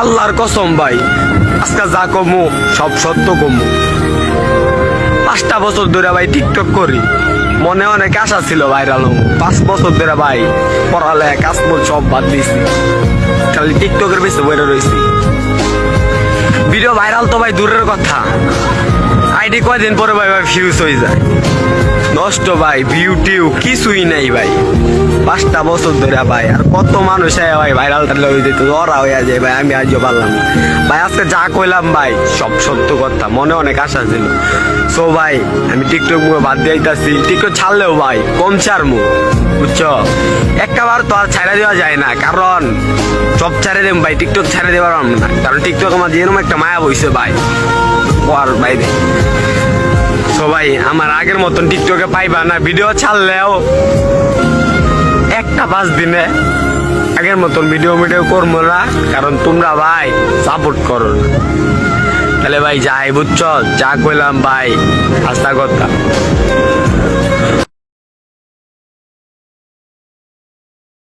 আল্লাহর কসম ভাই, আজকে যা কমু, সব সত্য কমু। পাঁচটা বছর ধরে ভাই টিকটক করি, মনে অনেক আশা ছিল ভাইরাল পাঁচ বছর ধরে ভাই পড়ালে কাজ সব বাদ দিয়েছি। খালি টিকটকের বেশি বইরে রয়েছি ভিডিও ভাইরাল তো ভাই দূরের কথা। আইডি কয়দিন পরে ভাই ভাই ফিউজ হয়ে যায়? নষ্ট ভাই ভিউ টিউ কিছুই নাই ভাই। পাঁচটা বছর ধরে ভাই, আর কত মানুষ ভাই ভাইরাল টাইরাল হয়ে যেত, ওরা হয়ে যায় ভাই, আমি আজও পারলাম না। ভাই, আজকে যা কইলাম ভাই, সব সত্য কথা, মনে অনেক আশা ছিল। সো ভাই, আমি টিকটক মুখে বাদ দিয়ে আইতাছি। টিকটক ছাড়লেও ভাই, কম ছাড়মু, বুঝছ? একবার তো আর ছাড়া দেওয়া যায় না, কারণ সব ছাড়ে দেব ভাই টিকটক ছাড়ে দেওয়ার না। কারণ টিকটক আমার যেরকম একটা মায়া বইছে ভাই। ওর বাইরে সবাই, আমার আগের মতন টিকটকে পাইবা না, ভিডিও ছাড়লেও একটা পাঁচ দিনে আগের মতন ভিডিও মিডিও করব না, কারণ তোমরা ভাই সাপোর্ট করো না। তাহলে ভাই যাই, বুঝছ? যা কইলাম ভাই আস্থা কথা।